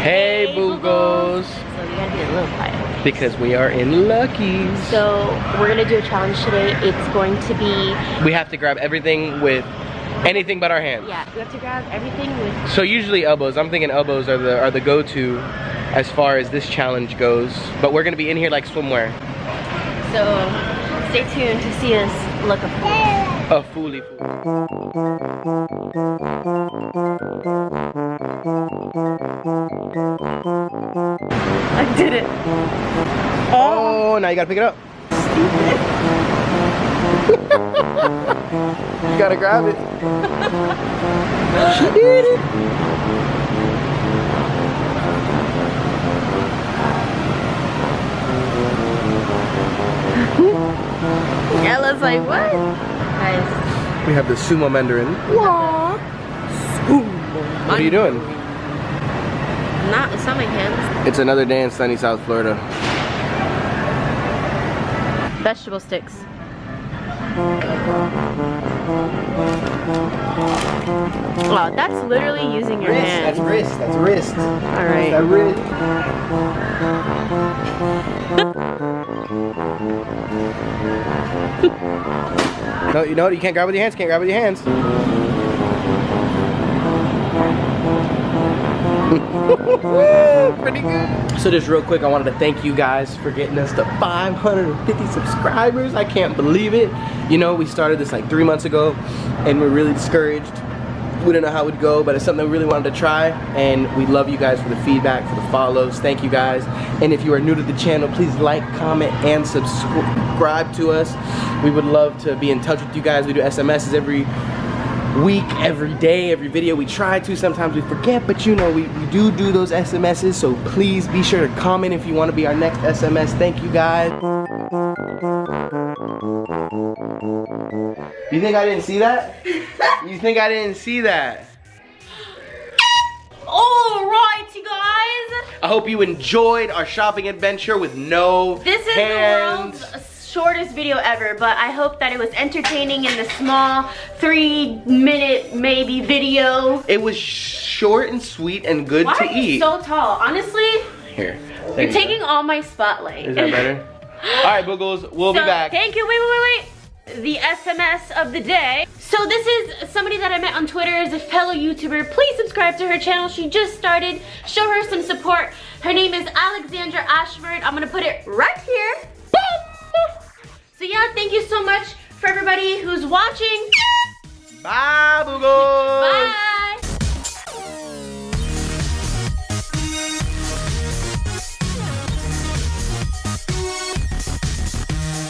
Hey, Boogles. So you gotta be a little quiet. Because we are in Lucky's. So we're gonna do a challenge today. It's going to be, We have to grab everything with anything but our hands. yeah, we have to grab everything with, So usually elbows. I'm thinking elbows are the are the go-to as far as this challenge goes. But we're gonna be in here like swimwear. so stay tuned to see us look a fool. A fooly fool. I did it. Oh. oh, now you gotta pick it up. you gotta grab it. she did it. Ella's like, what? Guys, We have the sumo mandarin. What are you doing? not, it's not my hands. It's another day in sunny South Florida. Vegetable sticks. Wow, that's literally using your hands. That's wrist. That's wrist. All right. wrist. No, you know what? You can't grab with your hands. Can't grab with your hands. Pretty good. So just real quick, I wanted to thank you guys for getting us to 550 subscribers. I can't believe it. You know, we started this like three months ago, and we're really discouraged. We didn't know how it would go, but it's something we really wanted to try, and we love you guys for the feedback, for the follows. Thank you guys. And if you are new to the channel, please like, comment, and subscribe to us. We would love to be in touch with you guys. We do SMSs every week, every day, every video. We try to, sometimes we forget, but you know, we, we do do those SMSs, so please be sure to comment if you want to be our next SMS. Thank you guys. You think I didn't see that? you think I didn't see that? Alright, you guys. I hope you enjoyed our shopping adventure with no This is hands. the world's shortest video ever, but I hope that it was entertaining in the small three minute maybe video. It was short and sweet and good Why to eat. so tall? Honestly, Here. you're you taking go. all my spotlight. Is that better? Alright, Boogles, we'll So, be back. Thank you. Wait, wait, wait, wait. The SMS of the day. So this is somebody that I met on Twitter as a fellow YouTuber. Please subscribe to her channel. She just started. Show her some support. Her name is Alexandra Ashford. I'm gonna put it right here yeah, thank you so much for everybody who's watching. Bye, Boogles!